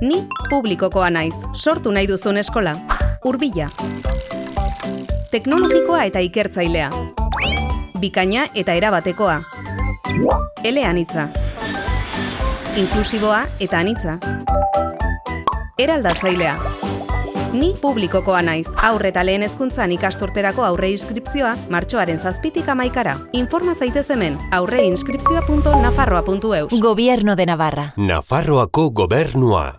Ni publikokoa naiz, sortu nahi duzun eskola. Urbila. Teknologikoa eta ikertzailea. Bikaina eta erabatekoa. Eleanitza. Inklusiboa eta anitza. Eraldatzailea. Ni publikokoa naiz. Aurre eta lehen hezkuntzan ikasturterako aurre inskripzioa martxoaren zazpitik amaikara. Informa zaitez hemen aurreinskripzioa.nafarroa.eus. Gobierno de Navarra. Nafarroako gobernua.